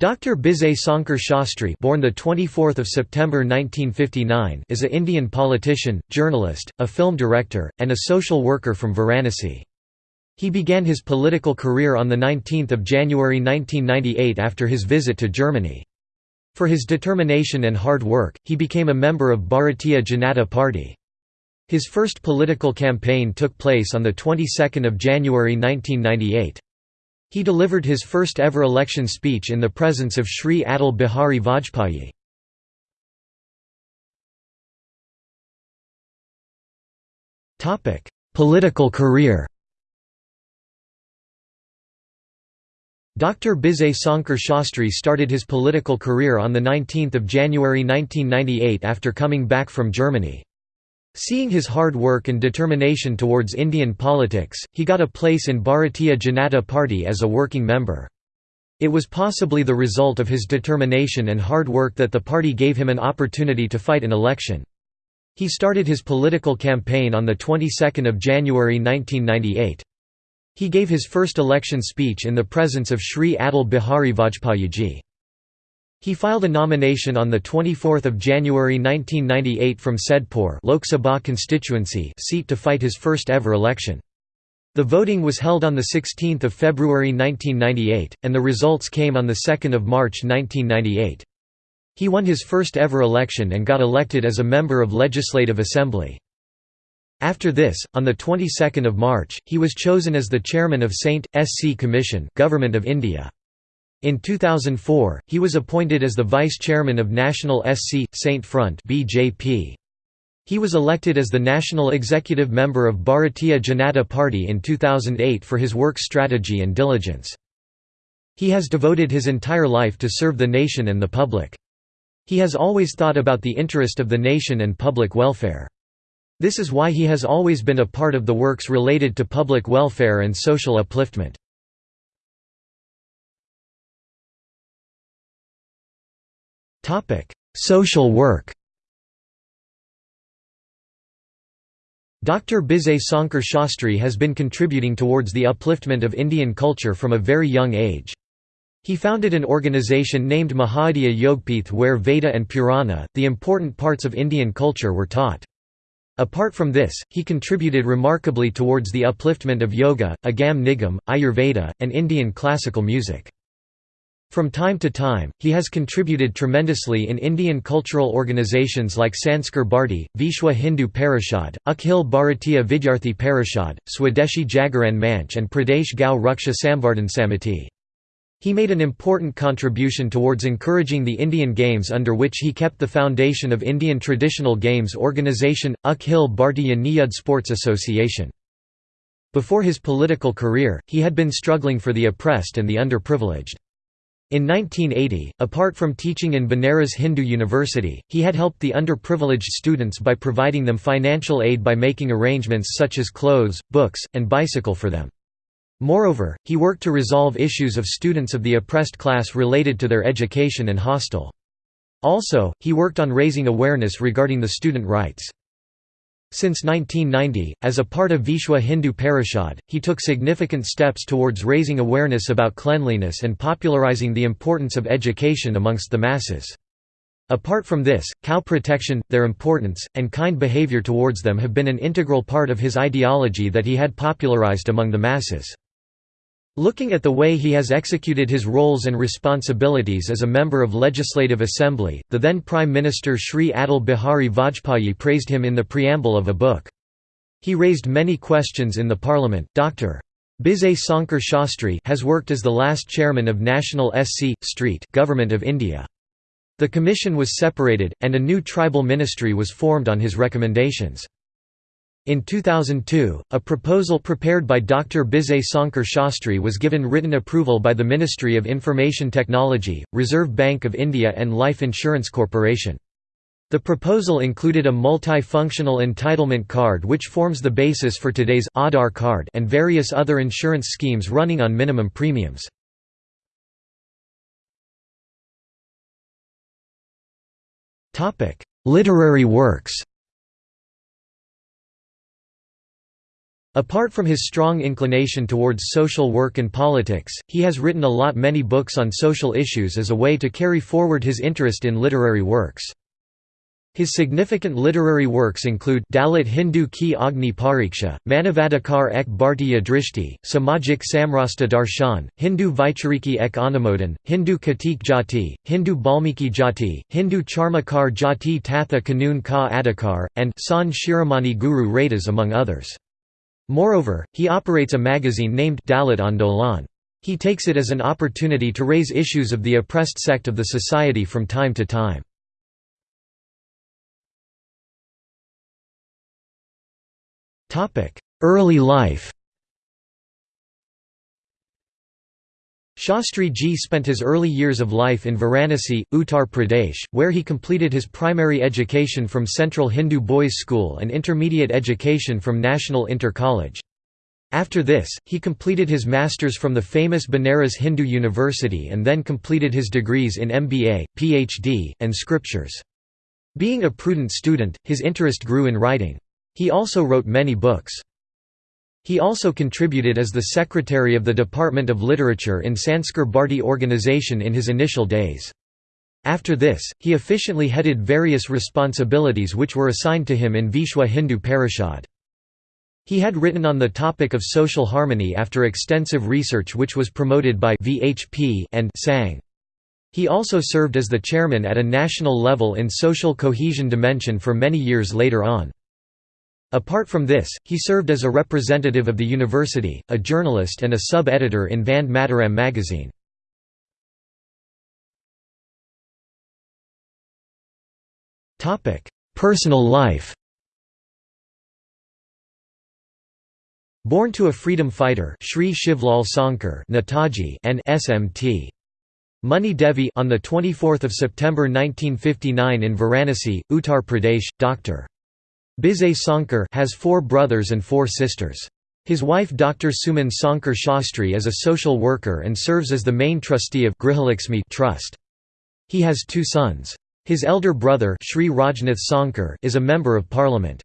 Dr. Vijay Sonkar Shastri born the 24th of September 1959 is a Indian politician, journalist, a film director, and a social worker from Varanasi. He began his political career on 19 January 1998 after his visit to Germany. For his determination and hard work, he became a member of Bharatiya Janata Party. His first political campaign took place on the 22nd of January 1998. He delivered his first ever election speech in the presence of Sri Atal Bihari Vajpayee. Political career Dr. Vijay Sonkar Shastri started his political career on 19 January 1998 after coming back from Germany. Seeing his hard work and determination towards Indian politics, he got a place in Bharatiya Janata Party as a working member. It was possibly the result of his determination and hard work that the party gave him an opportunity to fight an election. He started his political campaign on the 22nd of January 1998. He gave his first election speech in the presence of Sri Atal Bihari Vajpayee he filed a nomination on 24 January 1998 from Saidpur Lok Sabha constituency seat to fight his first ever election. The voting was held on 16 February 1998, and the results came on 2 March 1998. He won his first ever election and got elected as a member of Legislative Assembly. After this, on the 22nd of March, he was chosen as the chairman of Saint SC Commission, Government of India. In 2004, he was appointed as the vice chairman of National SC Saint Front (BJP). He was elected as the national executive member of Bharatiya Janata Party in 2008 for his work strategy and diligence. He has devoted his entire life to serve the nation and the public. He has always thought about the interest of the nation and public welfare. This is why he has always been a part of the works related to public welfare and social upliftment. Social work Dr. Vijay Sonkar Shastri has been contributing towards the upliftment of Indian culture from a very young age. He founded an organization named Mahadaya Yogpith where Veda and Purana, the important parts of Indian culture were taught. Apart from this, he contributed remarkably towards the upliftment of yoga, agam nigam, ayurveda, and Indian classical music. From time to time, he has contributed tremendously in Indian cultural organizations like Sanskar Bharti, Vishwa Hindu Parishad, Akhil Bharatiya Vidyarthi Parishad, Swadeshi Jagaran Manch and Pradesh Gau Raksha Samvardhan Samiti. He made an important contribution towards encouraging the Indian Games under which he kept the foundation of Indian Traditional Games Organisation, Akhil Bhartiya Niyud Sports Association. Before his political career, he had been struggling for the oppressed and the underprivileged. In 1980, apart from teaching in Banaras Hindu University, he had helped the underprivileged students by providing them financial aid by making arrangements such as clothes, books, and bicycle for them. Moreover, he worked to resolve issues of students of the oppressed class related to their education and hostel. Also, he worked on raising awareness regarding the student rights. Since 1990, as a part of Vishwa Hindu Parishad, he took significant steps towards raising awareness about cleanliness and popularizing the importance of education amongst the masses. Apart from this, cow protection, their importance, and kind behavior towards them have been an integral part of his ideology that he had popularized among the masses. Looking at the way he has executed his roles and responsibilities as a member of Legislative Assembly, the then Prime Minister Sri Atal Bihari Vajpayee praised him in the preamble of a book. He raised many questions in the parliament. Dr. Vijay Sonkar Shastri has worked as the last chairman of National SC. Street Government of India. The commission was separated, and a new tribal ministry was formed on his recommendations. In 2002, a proposal prepared by Dr. Vijay Sonkar Shastri was given written approval by the Ministry of Information Technology, Reserve Bank of India and Life Insurance Corporation. The proposal included a multi-functional entitlement card which forms the basis for today's Aadhaar card and various other insurance schemes running on minimum premiums. Literary works Apart from his strong inclination towards social work and politics, he has written a lot many books on social issues as a way to carry forward his interest in literary works. His significant literary works include Dalit Hindu ki Agni Pariksha, Manavadikar ek Bhartiya Drishti, Samajik Samrasta Darshan, Hindu Vaichariki ek Anumodhan, Hindu Katik Jati, Hindu Balmiki Jati, Hindu Charmakar Jati Tatha Kanun ka Adhikar, and San Shiromani Guru Radas among others. Moreover, he operates a magazine named Dalit Andolan. He takes it as an opportunity to raise issues of the oppressed sect of the society from time to time. Early life Shastri Ji spent his early years of life in Varanasi, Uttar Pradesh, where he completed his primary education from Central Hindu Boys' School and intermediate education from National Inter College. After this, he completed his master's from the famous Banaras Hindu University and then completed his degrees in MBA, PhD, and scriptures. Being a prudent student, his interest grew in writing. He also wrote many books. He also contributed as the secretary of the Department of Literature in Sanskar Bharti organization in his initial days. After this, he efficiently headed various responsibilities which were assigned to him in Vishwa Hindu Parishad. He had written on the topic of social harmony after extensive research which was promoted by VHP and Sangh. He also served as the chairman at a national level in social cohesion dimension for many years later on. Apart from this, he served as a representative of the university, a journalist and a sub-editor in Vande Mataram magazine. Personal life Born to a freedom fighter Shri Shivlal Sankar Netaji and SMT. Muni Devi on the 24th of September 1959 in Varanasi, Uttar Pradesh, Dr. Vijay Sonkar has four brothers and four sisters. His wife Dr. Suman Sonkar Shastri is a social worker and serves as the main trustee of Grihalakshmi Trust. He has two sons. His elder brother Shri Rajnath Sonkar is a member of parliament.